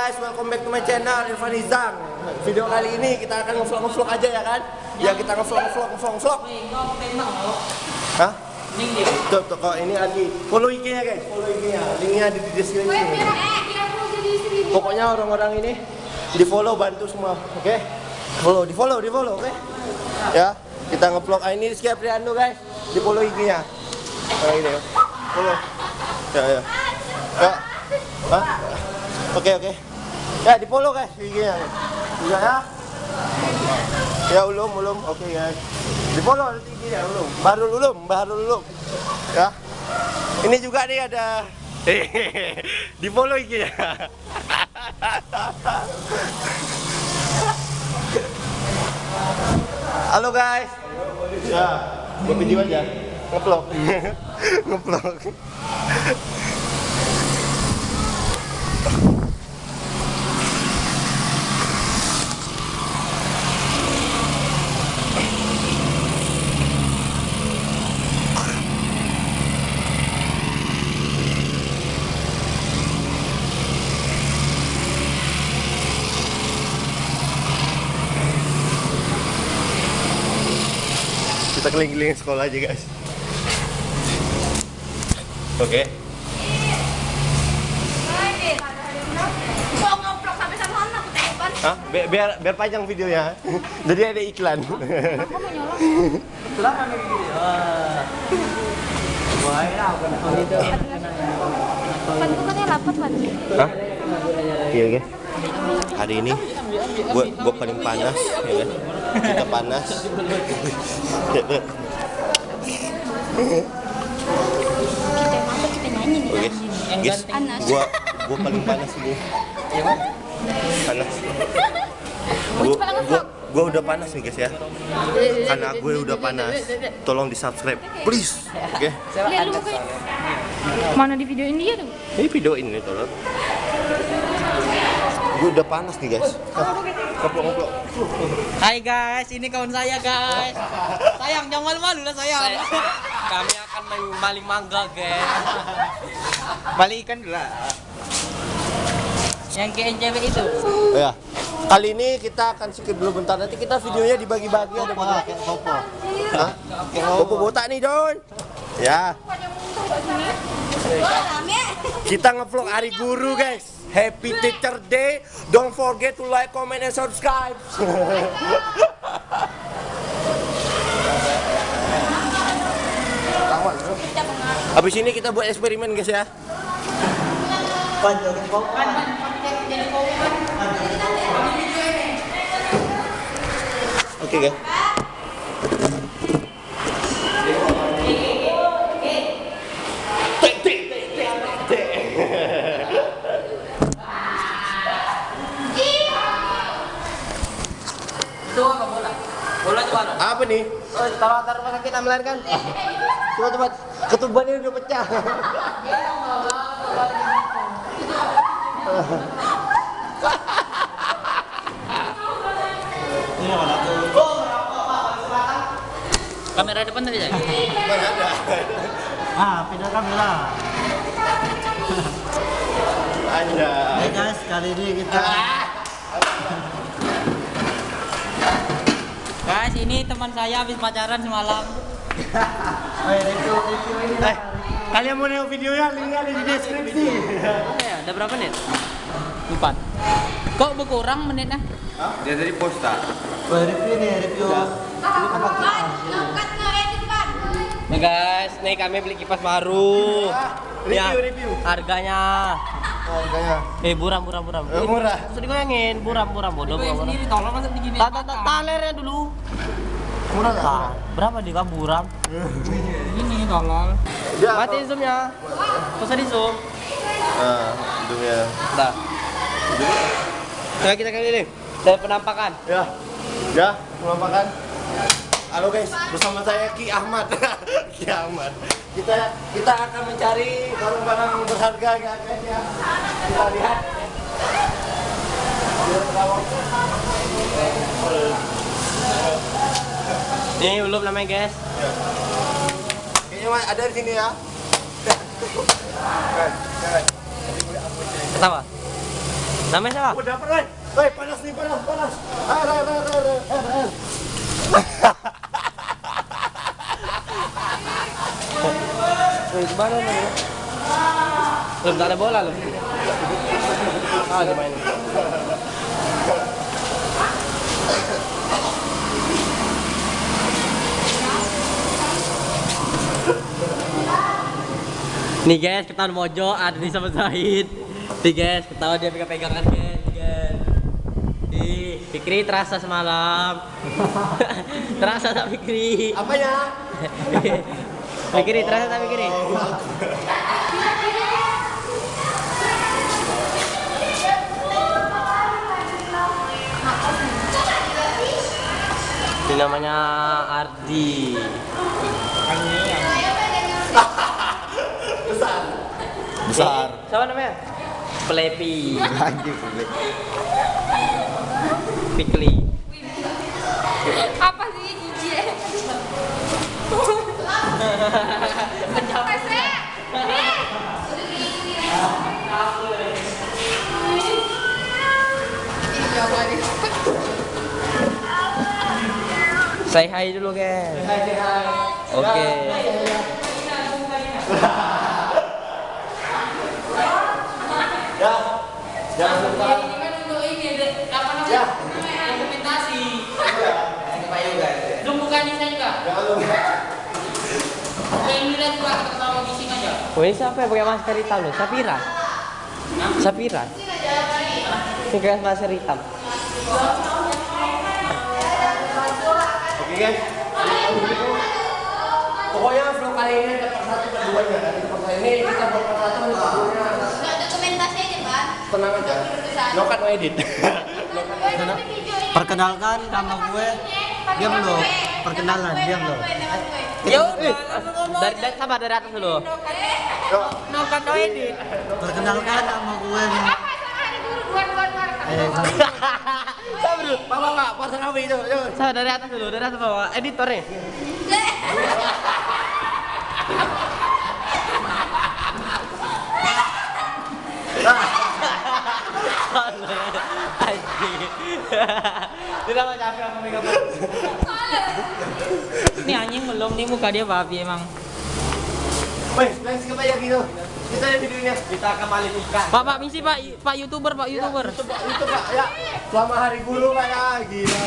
guys, welcome back to my channel Irfan Izang. Video kali ini kita akan ngevlog ngevlog aja ya kan? Ya kita ngevlog ngevlog ngevlog ngevlog. Hah? Tuh, tuh kok ini lagi follow IG-nya guys, follow IG-nya. Linknya ada di deskripsi. Pokoknya orang-orang ini di follow bantu semua, oke? Follow, di follow, di follow, oke? Ya, kita ngevlog. Ah, ini Rizky Apriando guys, di follow IG-nya. Nah, ini ya. Follow. Ya, ya. Ya. Hah? Oke, oke. Ya, di follow guys IG-nya. Iya ya. Ya ulum ulum, oke guys. Di follow nanti IG-nya ulum. Baru ulum, baru ulum. Ya. Ini juga nih ada di follow IG-nya. Halo guys. Ya, buat video aja. Ngevlog. Ngevlog. Kita keliling-keliling sekolah aja guys. Oke. Telepon. Hah? Bi- biar biar panjang videonya. Jadi ada iklan. Aku mau nyolong. Pan tuh katanya lapar pan. Hah? Iya guys. Hari ini gua gua paling panas ya kan. Kita panas. Kita emang kita nyanyi nih. Oke. Guys, Panas. gua gua paling panas ini. Panas. Gua, gua, gua udah panas nih guys ya. Karena gue udah panas. Tolong di subscribe, please. Oke. Kayak mana di videoin dia tuh? Ini video ini tolong. Gue udah panas nih guys. Ngobrol. Hai guys, ini kawan saya guys. Sayang, jangan malu-malu lah sayang. Kami akan main maling mangga, guys. Balik ikan dulu lah. Yang cewek itu. Ya. Kali ini kita akan skip dulu bentar. Nanti kita videonya dibagi-bagi ada kayak kayak popo. Hah? Popo botak nih, Don. Ya. Kita ngevlog hari guru, guys. Happy Teacher Day. Don't forget to like, comment, and subscribe. Habis ini kita buat eksperimen, guys ya. Oke, guys. Itu apa bola? Bola itu mana? Apa nih? Oh, taruh rumah sakit amlan kan? Coba coba ketubannya udah pecah. Kamera depan tadi ya? Mana ada? Ah, pindah kamera. Ada. Guys, kali ini kita Guys, ini teman saya habis pacaran semalam. oh, ya, review review ini. Eh, kalian mau nengok videonya linknya ada di deskripsi. Ya? Ada berapa menit? Empat. Kok berkurang menitnya? Dia tadi posta. Oh, review nih, review apa. Nih guys, nih kami beli kipas baru. Review, Ya, review. Harganya. Harganya Eh, buram, buram, buram. Eh, murah. Usah digoyangin, buram, buram, bodoh, buram, buram. tolong masa begini. Ta- ta- ta- Talernya dulu. murah nggak? Ah, berapa di kamu buram? Ini tolong. Ya, Matiin zoomnya. Usah di zoom. Nah, hidungnya. Dah. Coba kita kali ini dari penampakan. Ya, ya, penampakan. Halo guys, bersama saya Ki Ahmad. Ki Ahmad. Kita kita akan mencari barang-barang berharga ya guys ya. Kita lihat. Ini belum namanya guys. Kayaknya ada di sini ya. Pertama. Namanya siapa? Udah pernah. Woi, panas nih, panas, panas. Air, air, air, air, air, air. Wih, gimana nih? Belum tak ada bola loh. Ah, dimainin. Nih guys, ketahuan mojo ada di sama Zahid. Nih guys, ketahuan dia pegang-pegangan guys, guys. Ih, Fikri terasa semalam. terasa tak Fikri? Apanya? Fikri terasa tak Fikri? Ini namanya Ardi. Besar. Siapa namanya? Plepi. Anjing. Fikri. Apa Say hi dulu guys. Oke. Ya. Jangan lupa. Ini kan untuk ini apa namanya? Dokumentasi. Itu bukan desain kak. Jangan lupa. Yang ini lihat juga kita sama bising aja. Oh ini siapa yang pakai masker hitam nih? Sapira. Sapira. Ini pakai masker hitam. Oke guys. Pokoknya vlog kali ini part satu dan. Nanti part ini kita buat part satu. Enggak dokumentasi aja, Pak. Tenang aja. No cut no edit. Perkenalkan nama gue. Diam lo. Perkenalan, diam lo. Ya udah, dari, dari sabar dari atas dulu. No kan no edit. Perkenalkan nama gue. Eh, Sabar dulu. Pak, pak. Part Rawi itu. Sabar dari atas dulu, dari atas bawah. Editornya. Tidak mau capek aku megang Ini anjing belum nih muka dia babi emang. Woi, next ke bayar gitu. Kita lihat videonya. Kita kembali nikah. Pak Pak misi Pak Pak youtuber Pak youtuber. Itu pak, itu pak. Ya. Selama hari guru pak ya. Gila.